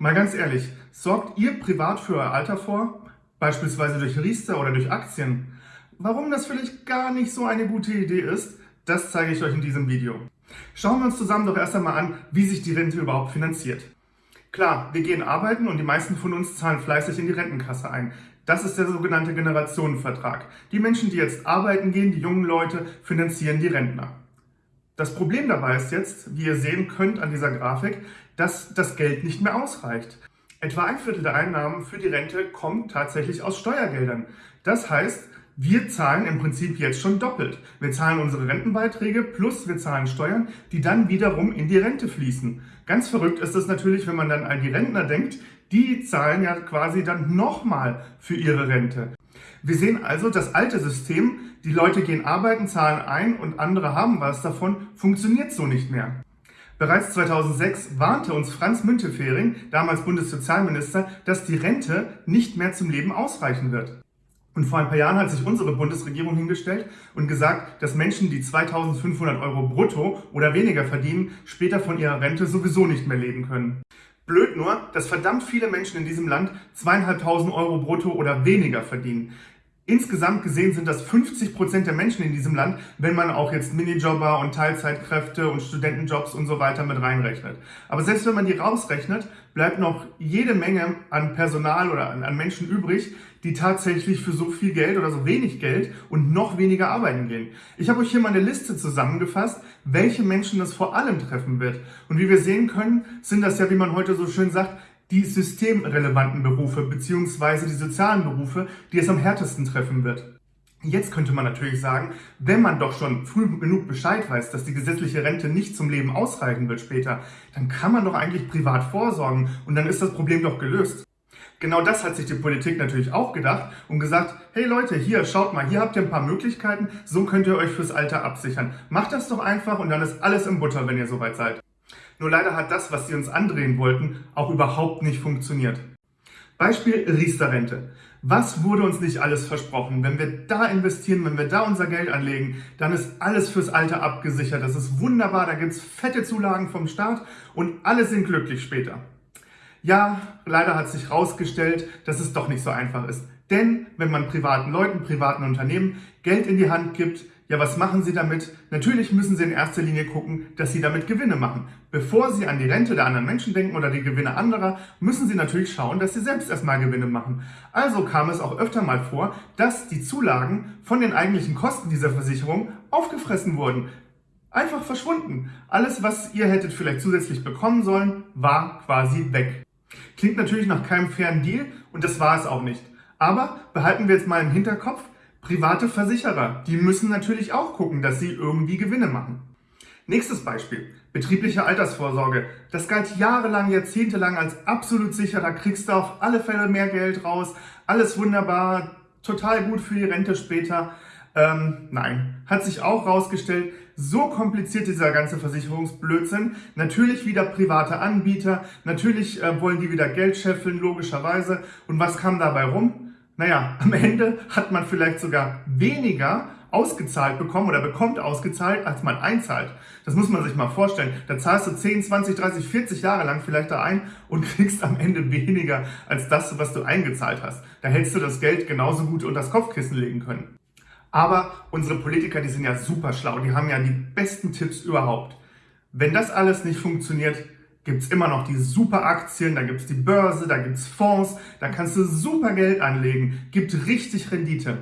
Mal ganz ehrlich, sorgt ihr privat für euer Alter vor? Beispielsweise durch Riester oder durch Aktien? Warum das vielleicht gar nicht so eine gute Idee ist, das zeige ich euch in diesem Video. Schauen wir uns zusammen doch erst einmal an, wie sich die Rente überhaupt finanziert. Klar, wir gehen arbeiten und die meisten von uns zahlen fleißig in die Rentenkasse ein. Das ist der sogenannte Generationenvertrag. Die Menschen, die jetzt arbeiten gehen, die jungen Leute, finanzieren die Rentner. Das Problem dabei ist jetzt, wie ihr sehen könnt an dieser Grafik, dass das Geld nicht mehr ausreicht. Etwa ein Viertel der Einnahmen für die Rente kommt tatsächlich aus Steuergeldern. Das heißt, wir zahlen im Prinzip jetzt schon doppelt. Wir zahlen unsere Rentenbeiträge plus wir zahlen Steuern, die dann wiederum in die Rente fließen. Ganz verrückt ist es natürlich, wenn man dann an die Rentner denkt, die zahlen ja quasi dann nochmal für ihre Rente. Wir sehen also, das alte System, die Leute gehen arbeiten, zahlen ein und andere haben was davon, funktioniert so nicht mehr. Bereits 2006 warnte uns Franz Müntefering, damals Bundessozialminister, dass die Rente nicht mehr zum Leben ausreichen wird. Und vor ein paar Jahren hat sich unsere Bundesregierung hingestellt und gesagt, dass Menschen, die 2500 Euro brutto oder weniger verdienen, später von ihrer Rente sowieso nicht mehr leben können. Blöd nur, dass verdammt viele Menschen in diesem Land zweieinhalbtausend Euro brutto oder weniger verdienen. Insgesamt gesehen sind das 50 Prozent der Menschen in diesem Land, wenn man auch jetzt Minijobber und Teilzeitkräfte und Studentenjobs und so weiter mit reinrechnet. Aber selbst wenn man die rausrechnet, bleibt noch jede Menge an Personal oder an Menschen übrig, die tatsächlich für so viel Geld oder so wenig Geld und noch weniger arbeiten gehen. Ich habe euch hier mal eine Liste zusammengefasst, welche Menschen das vor allem treffen wird. Und wie wir sehen können, sind das ja, wie man heute so schön sagt, die systemrelevanten Berufe beziehungsweise die sozialen Berufe, die es am härtesten treffen wird. Jetzt könnte man natürlich sagen, wenn man doch schon früh genug Bescheid weiß, dass die gesetzliche Rente nicht zum Leben ausreichen wird später, dann kann man doch eigentlich privat vorsorgen und dann ist das Problem doch gelöst. Genau das hat sich die Politik natürlich auch gedacht und gesagt, hey Leute, hier, schaut mal, hier habt ihr ein paar Möglichkeiten, so könnt ihr euch fürs Alter absichern. Macht das doch einfach und dann ist alles im Butter, wenn ihr soweit seid. Nur leider hat das, was sie uns andrehen wollten, auch überhaupt nicht funktioniert. Beispiel Riester-Rente. Was wurde uns nicht alles versprochen? Wenn wir da investieren, wenn wir da unser Geld anlegen, dann ist alles fürs Alter abgesichert. Das ist wunderbar, da gibt's fette Zulagen vom Staat und alle sind glücklich später. Ja, leider hat sich herausgestellt, dass es doch nicht so einfach ist. Denn wenn man privaten Leuten, privaten Unternehmen Geld in die Hand gibt, ja, was machen Sie damit? Natürlich müssen Sie in erster Linie gucken, dass Sie damit Gewinne machen. Bevor Sie an die Rente der anderen Menschen denken oder die Gewinne anderer, müssen Sie natürlich schauen, dass Sie selbst erstmal Gewinne machen. Also kam es auch öfter mal vor, dass die Zulagen von den eigentlichen Kosten dieser Versicherung aufgefressen wurden. Einfach verschwunden. Alles, was ihr hättet vielleicht zusätzlich bekommen sollen, war quasi weg. Klingt natürlich nach keinem fairen Deal und das war es auch nicht. Aber behalten wir jetzt mal im Hinterkopf, Private Versicherer, die müssen natürlich auch gucken, dass sie irgendwie Gewinne machen. Nächstes Beispiel, betriebliche Altersvorsorge. Das galt jahrelang, jahrzehntelang als absolut sicher, da kriegst du auf alle Fälle mehr Geld raus, alles wunderbar, total gut für die Rente später. Ähm, nein, hat sich auch rausgestellt, so kompliziert dieser ganze Versicherungsblödsinn. Natürlich wieder private Anbieter, natürlich äh, wollen die wieder Geld scheffeln, logischerweise. Und was kam dabei rum? Naja, am Ende hat man vielleicht sogar weniger ausgezahlt bekommen oder bekommt ausgezahlt, als man einzahlt. Das muss man sich mal vorstellen. Da zahlst du 10, 20, 30, 40 Jahre lang vielleicht da ein und kriegst am Ende weniger als das, was du eingezahlt hast. Da hättest du das Geld genauso gut unter das Kopfkissen legen können. Aber unsere Politiker, die sind ja super schlau, die haben ja die besten Tipps überhaupt. Wenn das alles nicht funktioniert, gibt es immer noch die super Aktien, da gibt es die Börse, da gibt es Fonds, da kannst du super Geld anlegen, gibt richtig Rendite.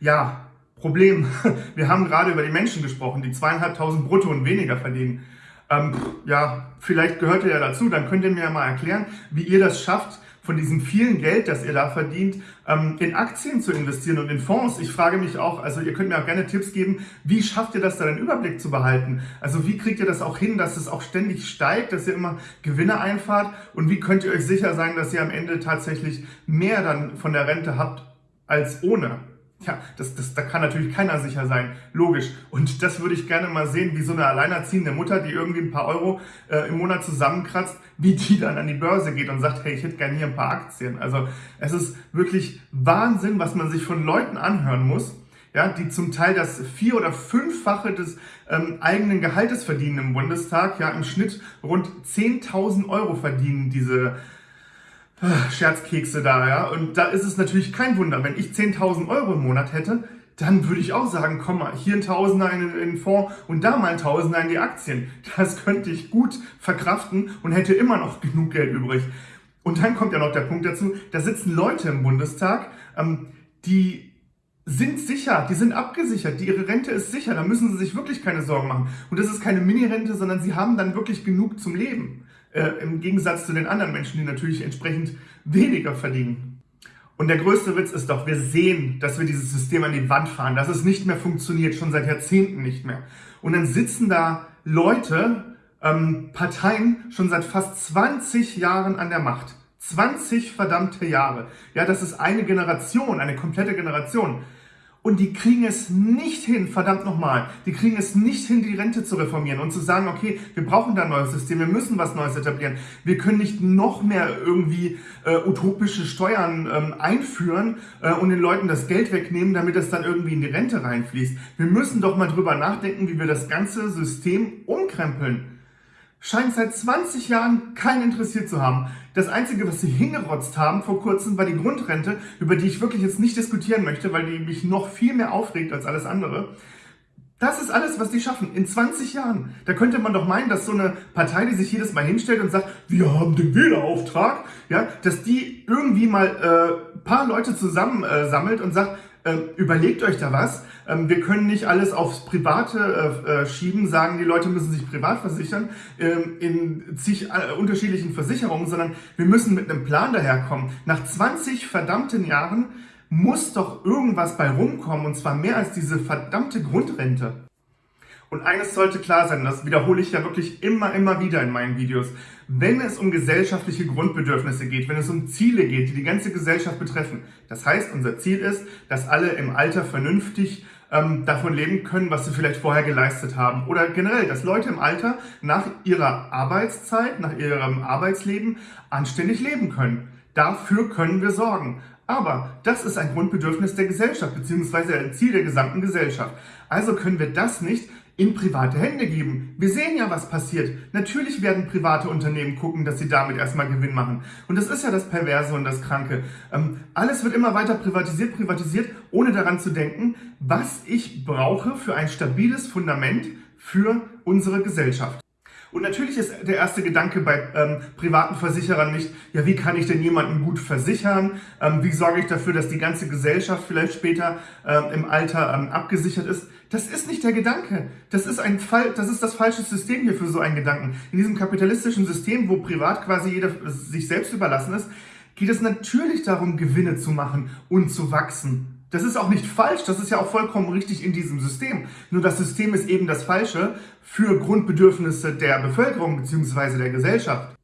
Ja, Problem, wir haben gerade über die Menschen gesprochen, die zweieinhalbtausend brutto und weniger verdienen. Ähm, ja, vielleicht gehört ihr ja dazu, dann könnt ihr mir ja mal erklären, wie ihr das schafft, von diesem vielen Geld, das ihr da verdient, ähm, in Aktien zu investieren und in Fonds. Ich frage mich auch, also ihr könnt mir auch gerne Tipps geben, wie schafft ihr das da den Überblick zu behalten? Also wie kriegt ihr das auch hin, dass es auch ständig steigt, dass ihr immer Gewinne einfahrt und wie könnt ihr euch sicher sein, dass ihr am Ende tatsächlich mehr dann von der Rente habt als ohne? Ja, das, das, da kann natürlich keiner sicher sein, logisch. Und das würde ich gerne mal sehen, wie so eine alleinerziehende Mutter, die irgendwie ein paar Euro äh, im Monat zusammenkratzt, wie die dann an die Börse geht und sagt, hey, ich hätte gerne hier ein paar Aktien. Also es ist wirklich Wahnsinn, was man sich von Leuten anhören muss, ja, die zum Teil das vier- oder fünffache des ähm, eigenen Gehaltes verdienen im Bundestag, ja, im Schnitt rund 10.000 Euro verdienen diese Scherzkekse da, ja. Und da ist es natürlich kein Wunder, wenn ich 10.000 Euro im Monat hätte, dann würde ich auch sagen, komm mal, hier ein Tausender in, in den Fonds und da mal ein Tausender in die Aktien. Das könnte ich gut verkraften und hätte immer noch genug Geld übrig. Und dann kommt ja noch der Punkt dazu, da sitzen Leute im Bundestag, ähm, die sind sicher, die sind abgesichert, die, ihre Rente ist sicher, da müssen sie sich wirklich keine Sorgen machen. Und das ist keine Mini-Rente, sondern sie haben dann wirklich genug zum Leben. Äh, Im Gegensatz zu den anderen Menschen, die natürlich entsprechend weniger verdienen. Und der größte Witz ist doch, wir sehen, dass wir dieses System an die Wand fahren, dass es nicht mehr funktioniert, schon seit Jahrzehnten nicht mehr. Und dann sitzen da Leute, ähm, Parteien schon seit fast 20 Jahren an der Macht. 20 verdammte Jahre. Ja, das ist eine Generation, eine komplette Generation. Und die kriegen es nicht hin, verdammt nochmal, die kriegen es nicht hin, die Rente zu reformieren und zu sagen, okay, wir brauchen da ein neues System, wir müssen was Neues etablieren. Wir können nicht noch mehr irgendwie äh, utopische Steuern ähm, einführen äh, und den Leuten das Geld wegnehmen, damit es dann irgendwie in die Rente reinfließt. Wir müssen doch mal drüber nachdenken, wie wir das ganze System umkrempeln scheint seit 20 Jahren keinen interessiert zu haben. Das Einzige, was sie hingerotzt haben vor kurzem, war die Grundrente, über die ich wirklich jetzt nicht diskutieren möchte, weil die mich noch viel mehr aufregt als alles andere. Das ist alles, was die schaffen, in 20 Jahren. Da könnte man doch meinen, dass so eine Partei, die sich jedes Mal hinstellt und sagt, wir haben den Wählerauftrag, ja, dass die irgendwie mal äh, paar Leute zusammensammelt äh, und sagt, überlegt euch da was. Ähm, wir können nicht alles aufs Private äh, äh, schieben, sagen, die Leute müssen sich privat versichern ähm, in zig äh, unterschiedlichen Versicherungen, sondern wir müssen mit einem Plan daherkommen. Nach 20 verdammten Jahren muss doch irgendwas bei rumkommen und zwar mehr als diese verdammte Grundrente. Und eines sollte klar sein, das wiederhole ich ja wirklich immer, immer wieder in meinen Videos. Wenn es um gesellschaftliche Grundbedürfnisse geht, wenn es um Ziele geht, die die ganze Gesellschaft betreffen, das heißt, unser Ziel ist, dass alle im Alter vernünftig ähm, davon leben können, was sie vielleicht vorher geleistet haben. Oder generell, dass Leute im Alter nach ihrer Arbeitszeit, nach ihrem Arbeitsleben anständig leben können. Dafür können wir sorgen. Aber das ist ein Grundbedürfnis der Gesellschaft, beziehungsweise ein Ziel der gesamten Gesellschaft. Also können wir das nicht in private Hände geben. Wir sehen ja, was passiert. Natürlich werden private Unternehmen gucken, dass sie damit erstmal Gewinn machen. Und das ist ja das Perverse und das Kranke. Ähm, alles wird immer weiter privatisiert, privatisiert, ohne daran zu denken, was ich brauche für ein stabiles Fundament für unsere Gesellschaft. Und natürlich ist der erste Gedanke bei ähm, privaten Versicherern nicht, ja, wie kann ich denn jemanden gut versichern? Ähm, wie sorge ich dafür, dass die ganze Gesellschaft vielleicht später ähm, im Alter ähm, abgesichert ist? Das ist nicht der Gedanke. Das ist, ein Fall, das ist das falsche System hier für so einen Gedanken. In diesem kapitalistischen System, wo privat quasi jeder sich selbst überlassen ist, geht es natürlich darum, Gewinne zu machen und zu wachsen. Das ist auch nicht falsch, das ist ja auch vollkommen richtig in diesem System. Nur das System ist eben das Falsche für Grundbedürfnisse der Bevölkerung bzw. der Gesellschaft.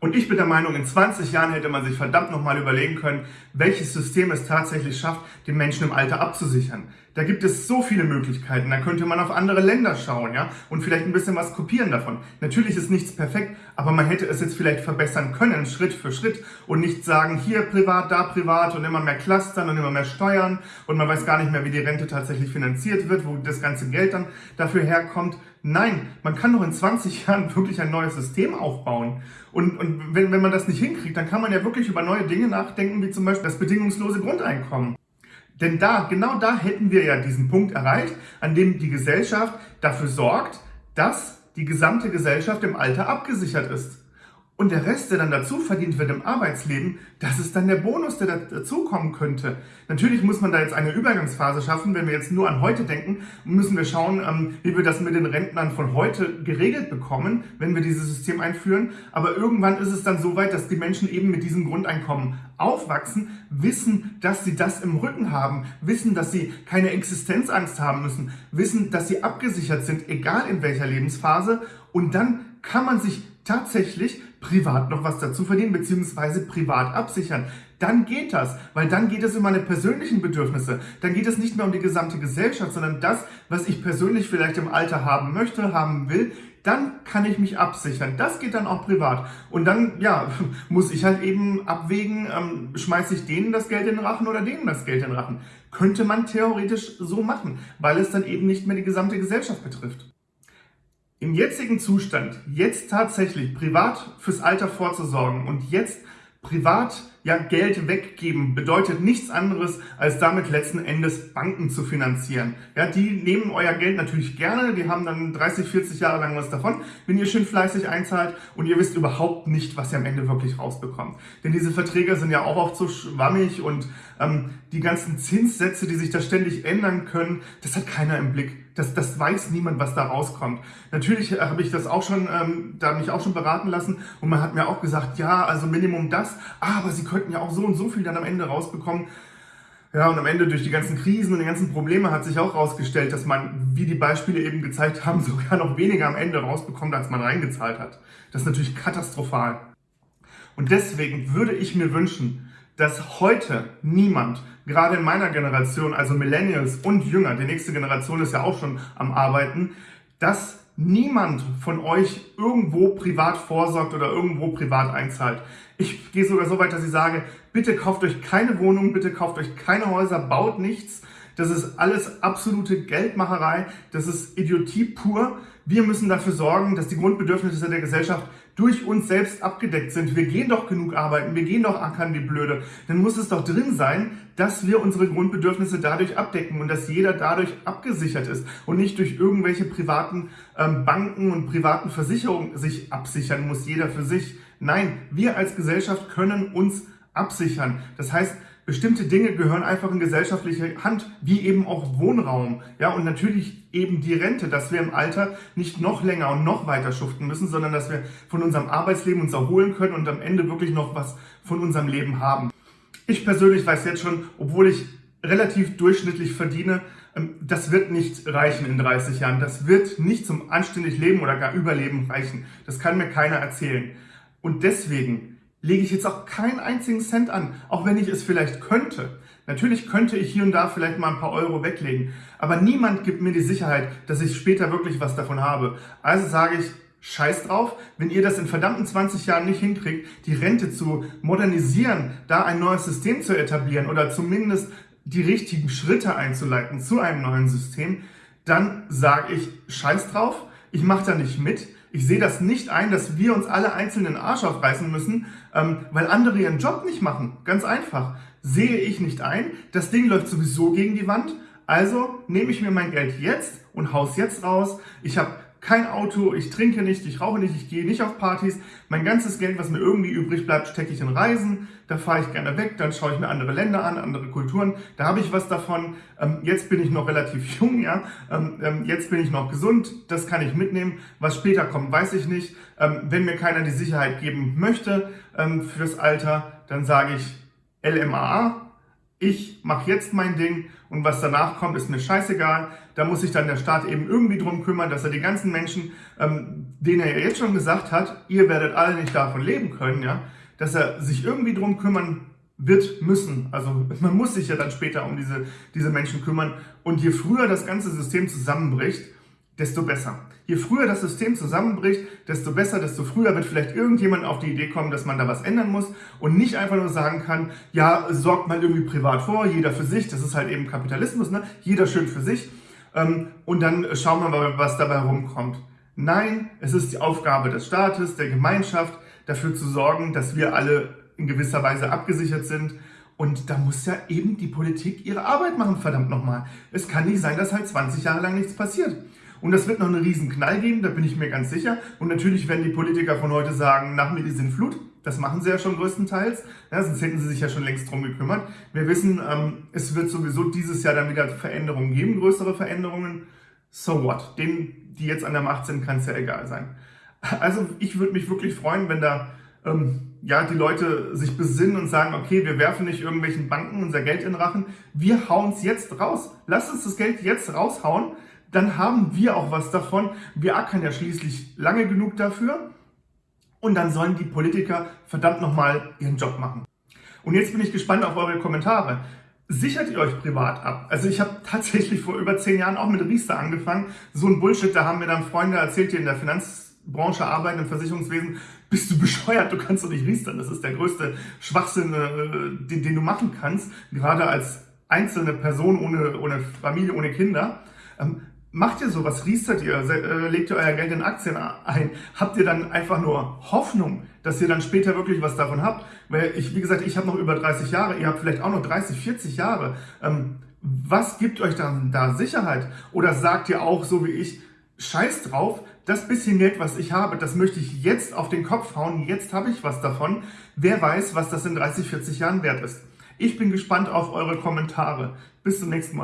Und ich bin der Meinung, in 20 Jahren hätte man sich verdammt nochmal überlegen können, welches System es tatsächlich schafft, den Menschen im Alter abzusichern. Da gibt es so viele Möglichkeiten. Da könnte man auf andere Länder schauen, ja, und vielleicht ein bisschen was kopieren davon. Natürlich ist nichts perfekt, aber man hätte es jetzt vielleicht verbessern können, Schritt für Schritt, und nicht sagen, hier privat, da privat und immer mehr Clustern und immer mehr Steuern und man weiß gar nicht mehr, wie die Rente tatsächlich finanziert wird, wo das ganze Geld dann dafür herkommt. Nein, man kann doch in 20 Jahren wirklich ein neues System aufbauen. Und, und wenn, wenn man das nicht hinkriegt, dann kann man ja wirklich über neue Dinge nachdenken, wie zum Beispiel das bedingungslose Grundeinkommen. Denn da, genau da hätten wir ja diesen Punkt erreicht, an dem die Gesellschaft dafür sorgt, dass die gesamte Gesellschaft im Alter abgesichert ist. Und der Rest, der dann dazu verdient wird im Arbeitsleben, das ist dann der Bonus, der dazukommen könnte. Natürlich muss man da jetzt eine Übergangsphase schaffen. Wenn wir jetzt nur an heute denken, müssen wir schauen, ähm, wie wir das mit den Rentnern von heute geregelt bekommen, wenn wir dieses System einführen. Aber irgendwann ist es dann so weit, dass die Menschen eben mit diesem Grundeinkommen aufwachsen, wissen, dass sie das im Rücken haben, wissen, dass sie keine Existenzangst haben müssen, wissen, dass sie abgesichert sind, egal in welcher Lebensphase. Und dann kann man sich tatsächlich privat noch was dazu verdienen, beziehungsweise privat absichern. Dann geht das, weil dann geht es um meine persönlichen Bedürfnisse. Dann geht es nicht mehr um die gesamte Gesellschaft, sondern das, was ich persönlich vielleicht im Alter haben möchte, haben will, dann kann ich mich absichern. Das geht dann auch privat. Und dann, ja, muss ich halt eben abwägen, ähm, schmeiße ich denen das Geld in den Rachen oder denen das Geld in den Rachen. Könnte man theoretisch so machen, weil es dann eben nicht mehr die gesamte Gesellschaft betrifft. Im jetzigen Zustand, jetzt tatsächlich privat fürs Alter vorzusorgen und jetzt privat ja, Geld weggeben bedeutet nichts anderes, als damit letzten Endes Banken zu finanzieren. Ja, die nehmen euer Geld natürlich gerne, die haben dann 30, 40 Jahre lang was davon, wenn ihr schön fleißig einzahlt und ihr wisst überhaupt nicht, was ihr am Ende wirklich rausbekommt. Denn diese Verträge sind ja auch oft so schwammig und ähm, die ganzen Zinssätze, die sich da ständig ändern können, das hat keiner im Blick. Das, das weiß niemand, was da rauskommt. Natürlich habe ich das auch schon, ähm, da mich auch schon beraten lassen und man hat mir auch gesagt, ja, also Minimum das, aber Sie könnten ja auch so und so viel dann am Ende rausbekommen. Ja, und am Ende durch die ganzen Krisen und die ganzen Probleme hat sich auch herausgestellt, dass man, wie die Beispiele eben gezeigt haben, sogar noch weniger am Ende rausbekommt, als man reingezahlt hat. Das ist natürlich katastrophal. Und deswegen würde ich mir wünschen, dass heute niemand, gerade in meiner Generation, also Millennials und Jünger, die nächste Generation ist ja auch schon am Arbeiten, dass niemand von euch irgendwo privat vorsorgt oder irgendwo privat einzahlt. Ich gehe sogar so weit, dass ich sage, bitte kauft euch keine Wohnung, bitte kauft euch keine Häuser, baut nichts. Das ist alles absolute Geldmacherei, das ist Idiotie pur. Wir müssen dafür sorgen, dass die Grundbedürfnisse der Gesellschaft durch uns selbst abgedeckt sind. Wir gehen doch genug arbeiten, wir gehen doch ackern wie blöde. Dann muss es doch drin sein, dass wir unsere Grundbedürfnisse dadurch abdecken und dass jeder dadurch abgesichert ist und nicht durch irgendwelche privaten ähm, Banken und privaten Versicherungen sich absichern muss, jeder für sich. Nein, wir als Gesellschaft können uns absichern. Das heißt, bestimmte Dinge gehören einfach in gesellschaftliche Hand, wie eben auch Wohnraum. Ja, und natürlich eben die Rente, dass wir im Alter nicht noch länger und noch weiter schuften müssen, sondern dass wir von unserem Arbeitsleben uns erholen können und am Ende wirklich noch was von unserem Leben haben. Ich persönlich weiß jetzt schon, obwohl ich relativ durchschnittlich verdiene, ähm, das wird nicht reichen in 30 Jahren. Das wird nicht zum anständig Leben oder gar Überleben reichen. Das kann mir keiner erzählen. Und deswegen lege ich jetzt auch keinen einzigen Cent an, auch wenn ich es vielleicht könnte. Natürlich könnte ich hier und da vielleicht mal ein paar Euro weglegen, aber niemand gibt mir die Sicherheit, dass ich später wirklich was davon habe. Also sage ich, scheiß drauf, wenn ihr das in verdammten 20 Jahren nicht hinkriegt, die Rente zu modernisieren, da ein neues System zu etablieren oder zumindest die richtigen Schritte einzuleiten zu einem neuen System, dann sage ich, scheiß drauf, ich mache da nicht mit, ich sehe das nicht ein, dass wir uns alle einzeln den Arsch aufreißen müssen, ähm, weil andere ihren Job nicht machen. Ganz einfach. Sehe ich nicht ein. Das Ding läuft sowieso gegen die Wand. Also nehme ich mir mein Geld jetzt und haus jetzt raus. Ich habe kein Auto, ich trinke nicht, ich rauche nicht, ich gehe nicht auf Partys. Mein ganzes Geld, was mir irgendwie übrig bleibt, stecke ich in Reisen. Da fahre ich gerne weg, dann schaue ich mir andere Länder an, andere Kulturen. Da habe ich was davon. Ähm, jetzt bin ich noch relativ jung, ja. Ähm, ähm, jetzt bin ich noch gesund, das kann ich mitnehmen. Was später kommt, weiß ich nicht. Ähm, wenn mir keiner die Sicherheit geben möchte ähm, fürs Alter, dann sage ich LMAA, ich mache jetzt mein Ding und was danach kommt, ist mir scheißegal. Da muss sich dann der Staat eben irgendwie drum kümmern, dass er die ganzen Menschen, ähm, denen er ja jetzt schon gesagt hat, ihr werdet alle nicht davon leben können, ja, dass er sich irgendwie drum kümmern wird müssen. Also man muss sich ja dann später um diese, diese Menschen kümmern. Und je früher das ganze System zusammenbricht, desto besser. Je früher das System zusammenbricht, desto besser, desto früher wird vielleicht irgendjemand auf die Idee kommen, dass man da was ändern muss und nicht einfach nur sagen kann, ja, sorgt mal irgendwie privat vor, jeder für sich, das ist halt eben Kapitalismus, ne? jeder schön für sich ähm, und dann schauen wir mal, was dabei rumkommt. Nein, es ist die Aufgabe des Staates, der Gemeinschaft, dafür zu sorgen, dass wir alle in gewisser Weise abgesichert sind und da muss ja eben die Politik ihre Arbeit machen, verdammt nochmal. Es kann nicht sein, dass halt 20 Jahre lang nichts passiert. Und das wird noch einen riesen Knall geben, da bin ich mir ganz sicher. Und natürlich werden die Politiker von heute sagen, nach mir die Sintflut. Das machen sie ja schon größtenteils, ja, sonst hätten sie sich ja schon längst drum gekümmert. Wir wissen, ähm, es wird sowieso dieses Jahr dann wieder Veränderungen geben, größere Veränderungen. So what? Denen, die jetzt an der Macht sind, kann es ja egal sein. Also ich würde mich wirklich freuen, wenn da ähm, ja, die Leute sich besinnen und sagen, okay, wir werfen nicht irgendwelchen Banken unser Geld in Rachen, wir hauen es jetzt raus. Lasst uns das Geld jetzt raushauen, dann haben wir auch was davon. Wir ackern ja schließlich lange genug dafür. Und dann sollen die Politiker verdammt nochmal ihren Job machen. Und jetzt bin ich gespannt auf eure Kommentare. sichert ihr euch privat ab? Also ich habe tatsächlich vor über zehn Jahren auch mit Riester angefangen. So ein Bullshit, da haben mir dann Freunde erzählt, die in der Finanzbranche arbeiten, im Versicherungswesen. Bist du bescheuert? Du kannst doch nicht riestern. Das ist der größte Schwachsinn, äh, den, den du machen kannst, gerade als einzelne Person ohne, ohne Familie, ohne Kinder. Macht ihr sowas, riestert ihr, äh, legt ihr euer Geld in Aktien ein, habt ihr dann einfach nur Hoffnung, dass ihr dann später wirklich was davon habt? Weil ich, wie gesagt, ich habe noch über 30 Jahre, ihr habt vielleicht auch noch 30, 40 Jahre. Ähm, was gibt euch dann da Sicherheit? Oder sagt ihr auch, so wie ich, scheiß drauf, das bisschen Geld, was ich habe, das möchte ich jetzt auf den Kopf hauen, jetzt habe ich was davon. Wer weiß, was das in 30, 40 Jahren wert ist. Ich bin gespannt auf eure Kommentare. Bis zum nächsten Mal.